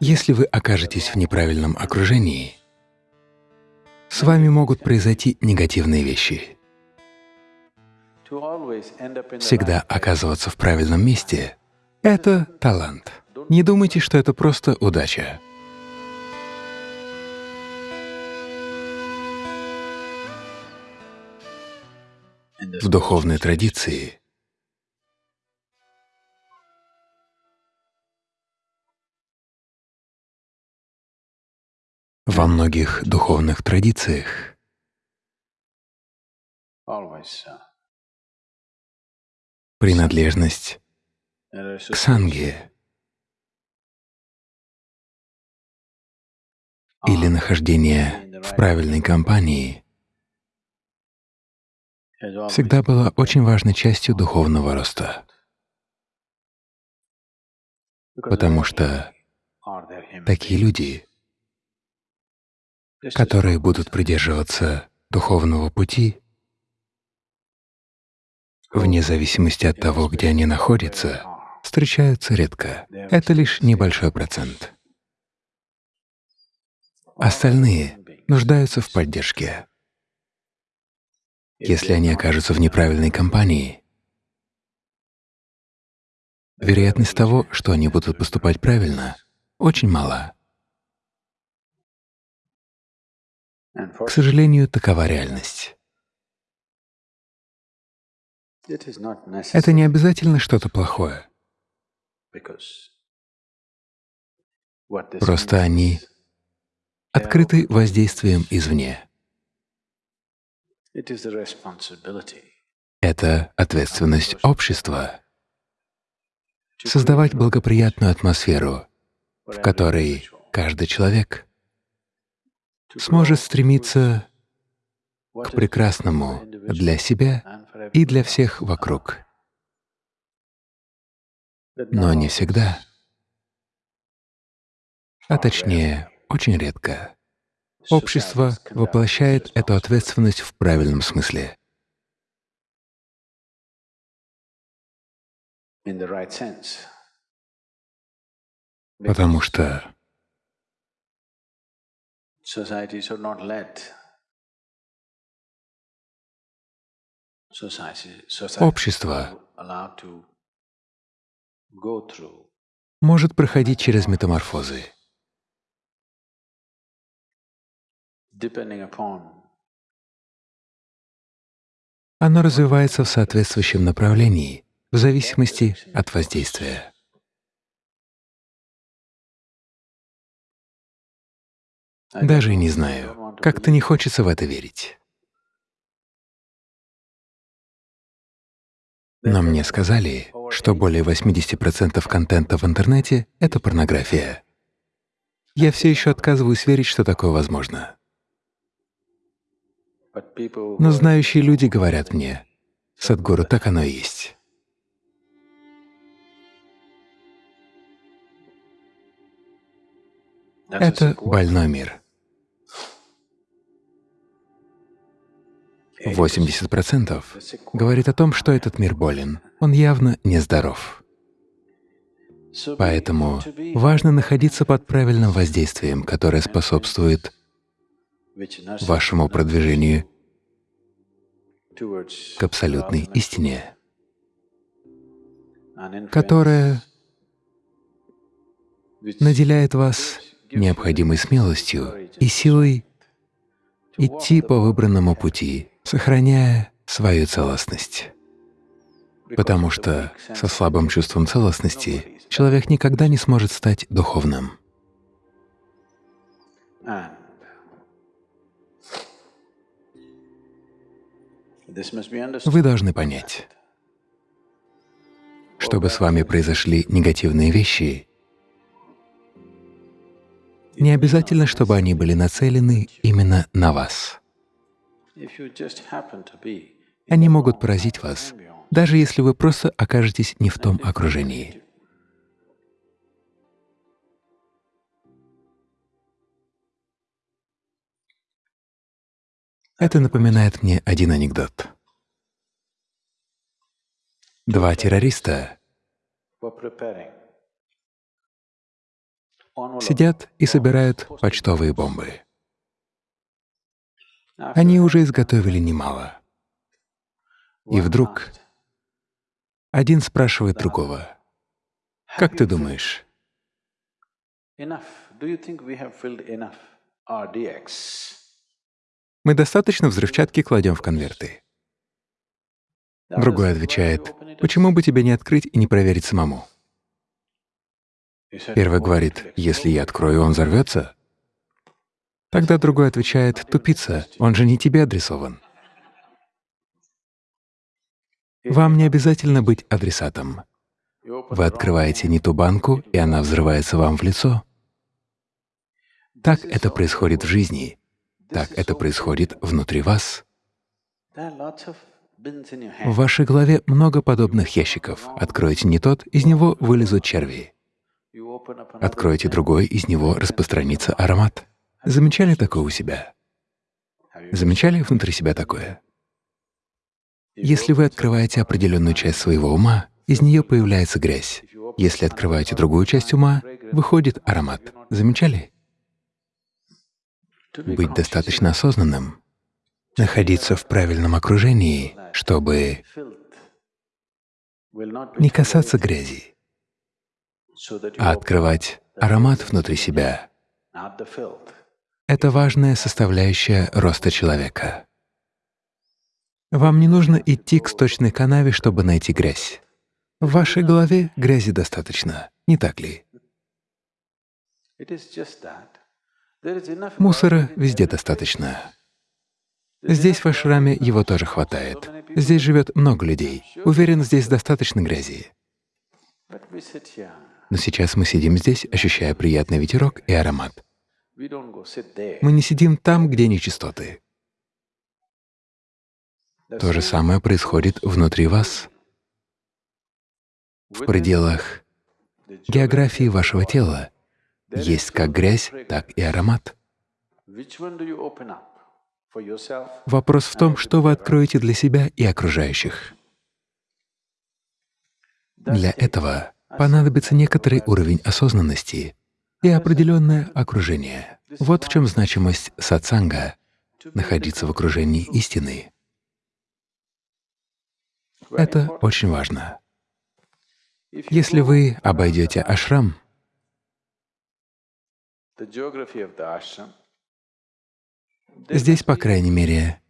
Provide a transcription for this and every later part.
Если вы окажетесь в неправильном окружении, с вами могут произойти негативные вещи. Всегда оказываться в правильном месте — это талант. Не думайте, что это просто удача. В духовной традиции во многих духовных традициях. Принадлежность к санге или нахождение в правильной компании. Всегда было очень важной частью духовного роста, потому что такие люди, которые будут придерживаться духовного пути, вне зависимости от того, где они находятся, встречаются редко. Это лишь небольшой процент. Остальные нуждаются в поддержке. Если они окажутся в неправильной компании, вероятность того, что они будут поступать правильно, очень мала. К сожалению, такова реальность. Это не обязательно что-то плохое. Просто они открыты воздействием извне. Это ответственность общества — создавать благоприятную атмосферу, в которой каждый человек сможет стремиться к прекрасному для себя и для всех вокруг. Но не всегда, а точнее, очень редко. Общество воплощает эту ответственность в правильном смысле. Потому что Общество может проходить через метаморфозы. Оно развивается в соответствующем направлении, в зависимости от воздействия. Даже не знаю, как-то не хочется в это верить. Но мне сказали, что более 80% контента в интернете — это порнография. Я все еще отказываюсь верить, что такое возможно. Но знающие люди говорят мне, «Садгуру, так оно и есть». Это больной мир. 80% говорит о том, что этот мир болен, он явно нездоров. Поэтому важно находиться под правильным воздействием, которое способствует вашему продвижению к абсолютной истине, которая наделяет вас необходимой смелостью и силой идти по выбранному пути, сохраняя свою целостность. Потому что со слабым чувством целостности человек никогда не сможет стать духовным. Вы должны понять, чтобы с вами произошли негативные вещи, не обязательно, чтобы они были нацелены именно на вас. Они могут поразить вас, даже если вы просто окажетесь не в том окружении. Это напоминает мне один анекдот. Два террориста сидят и собирают почтовые бомбы. Они уже изготовили немало. И вдруг один спрашивает другого, «Как ты думаешь, мы достаточно взрывчатки кладем в конверты?» Другой отвечает, «Почему бы тебе не открыть и не проверить самому?» Первый говорит, «Если я открою, он взорвется?» Тогда другой отвечает, «Тупица, он же не тебе адресован». Вам не обязательно быть адресатом. Вы открываете не ту банку, и она взрывается вам в лицо. Так это происходит в жизни, так это происходит внутри вас. В вашей голове много подобных ящиков. Откройте не тот, из него вылезут черви. Откройте другой, из него распространится аромат. Замечали такое у себя? Замечали внутри себя такое? Если вы открываете определенную часть своего ума, из нее появляется грязь. Если открываете другую часть ума, выходит аромат. Замечали? Быть достаточно осознанным, находиться в правильном окружении, чтобы не касаться грязи, а открывать аромат внутри себя. Это важная составляющая роста человека. Вам не нужно идти к сточной канаве, чтобы найти грязь. В вашей голове грязи достаточно, не так ли? Мусора везде достаточно. Здесь, в ашраме, его тоже хватает. Здесь живет много людей. Уверен, здесь достаточно грязи. Но сейчас мы сидим здесь, ощущая приятный ветерок и аромат. Мы не сидим там, где нечистоты. То же самое происходит внутри вас, в пределах географии вашего тела. Есть как грязь, так и аромат. Вопрос в том, что вы откроете для себя и окружающих. Для этого понадобится некоторый уровень осознанности и определенное окружение. Вот в чем значимость сатсанга — находиться в окружении истины. Это очень важно. Если вы обойдете ашрам, здесь, по крайней мере,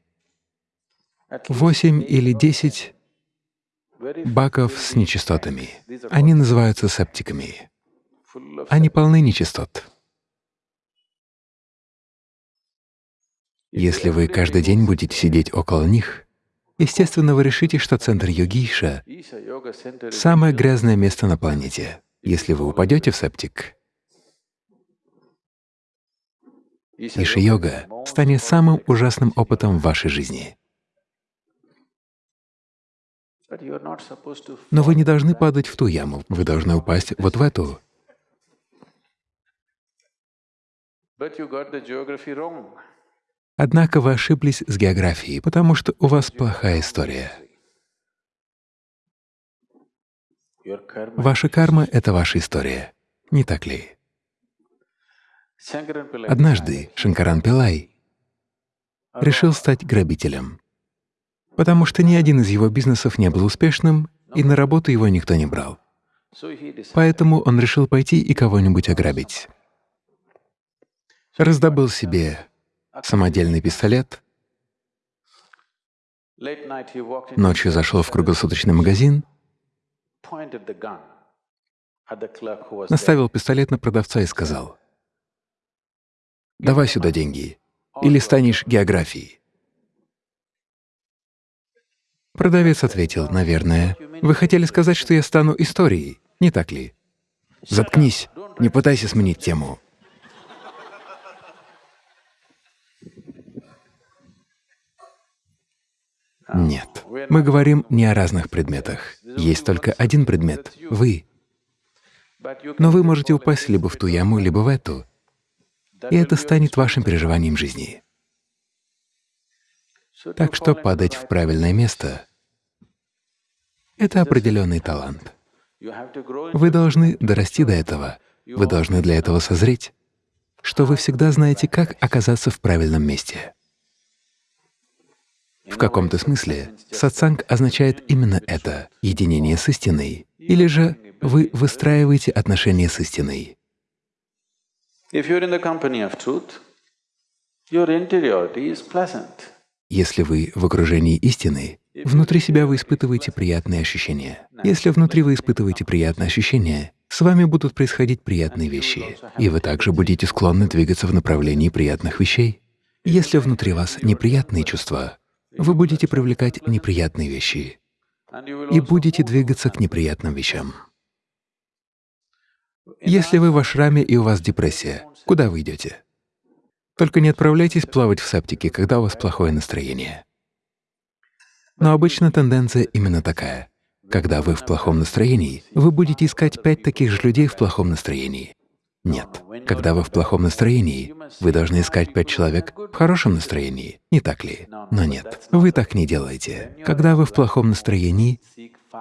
восемь или десять баков с нечистотами. Они называются септиками. Они полны нечистот. Если вы каждый день будете сидеть около них, естественно, вы решите, что центр йогиша — самое грязное место на планете. Если вы упадете в септик, Иша-йога станет самым ужасным опытом в вашей жизни. Но вы не должны падать в ту яму, вы должны упасть вот в эту. Однако вы ошиблись с географией, потому что у вас плохая история. Ваша карма — это ваша история, не так ли? Однажды Шанкаран Пилай решил стать грабителем, потому что ни один из его бизнесов не был успешным, и на работу его никто не брал. Поэтому он решил пойти и кого-нибудь ограбить. Раздобыл себе самодельный пистолет, ночью зашел в круглосуточный магазин, наставил пистолет на продавца и сказал, «Давай сюда деньги, или станешь географией». Продавец ответил, «Наверное, вы хотели сказать, что я стану историей, не так ли? Заткнись, не пытайся сменить тему». Нет, мы говорим не о разных предметах. Есть только один предмет — вы. Но вы можете упасть либо в ту яму, либо в эту, и это станет вашим переживанием жизни. Так что падать в правильное место — это определенный талант. Вы должны дорасти до этого. Вы должны для этого созреть, что вы всегда знаете, как оказаться в правильном месте. В каком-то смысле сатсанг означает именно это — единение с истиной, или же вы выстраиваете отношения с истиной. Если вы в окружении истины, внутри себя вы испытываете приятные ощущения. Если внутри вы испытываете приятные ощущения, с вами будут происходить приятные вещи, и вы также будете склонны двигаться в направлении приятных вещей. Если внутри вас неприятные чувства, вы будете привлекать неприятные вещи и будете двигаться к неприятным вещам. Если вы в ашраме и у вас депрессия, куда вы идете? Только не отправляйтесь плавать в септике, когда у вас плохое настроение. Но обычно тенденция именно такая. Когда вы в плохом настроении, вы будете искать пять таких же людей в плохом настроении. Нет. Когда вы в плохом настроении, вы должны искать пять человек в хорошем настроении, не так ли? Но нет, вы так не делаете. Когда вы в плохом настроении,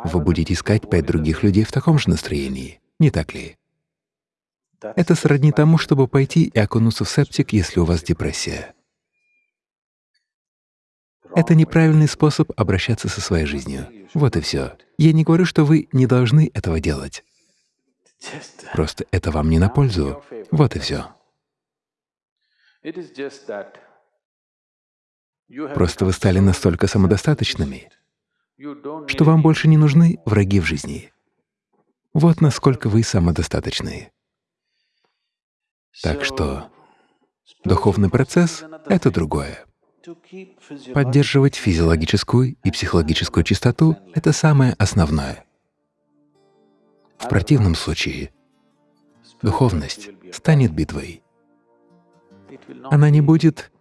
вы будете искать пять других людей в таком же настроении, не так ли? Это сродни тому, чтобы пойти и окунуться в септик, если у вас депрессия. Это неправильный способ обращаться со своей жизнью. Вот и все. Я не говорю, что вы не должны этого делать. Просто это вам не на пользу. Вот и все. Просто вы стали настолько самодостаточными, что вам больше не нужны враги в жизни. Вот насколько вы самодостаточны. Так что духовный процесс — это другое. Поддерживать физиологическую и психологическую чистоту — это самое основное. В противном случае духовность станет битвой. Она не будет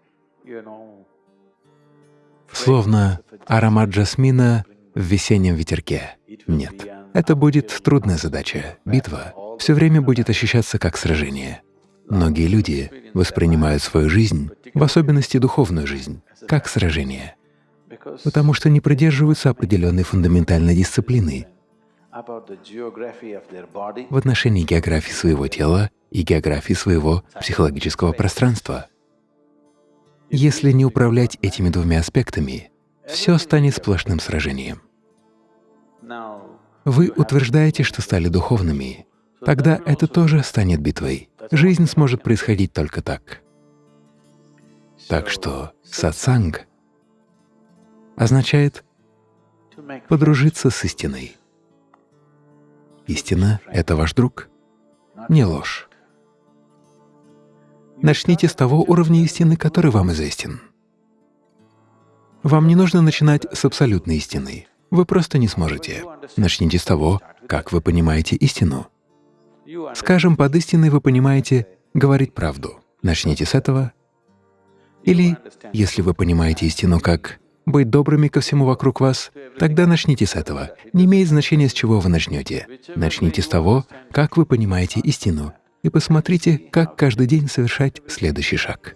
словно аромат жасмина в весеннем ветерке. Нет, это будет трудная задача. Битва все время будет ощущаться как сражение. Многие люди воспринимают свою жизнь, в особенности духовную жизнь, как сражение, потому что не придерживаются определенной фундаментальной дисциплины в отношении географии своего тела и географии своего психологического пространства. Если не управлять этими двумя аспектами, все станет сплошным сражением. Вы утверждаете, что стали духовными, тогда это тоже станет битвой. Жизнь сможет происходить только так. Так что сатсанг означает подружиться с истиной. Истина — это ваш друг, не ложь. Начните с того уровня истины, который вам известен. Вам не нужно начинать с абсолютной истины. Вы просто не сможете. Начните с того, как вы понимаете истину. Скажем, под истиной вы понимаете говорить правду. Начните с этого. Или, если вы понимаете истину как быть добрыми ко всему вокруг вас, тогда начните с этого. Не имеет значения, с чего вы начнете. Начните с того, как вы понимаете истину, и посмотрите, как каждый день совершать следующий шаг.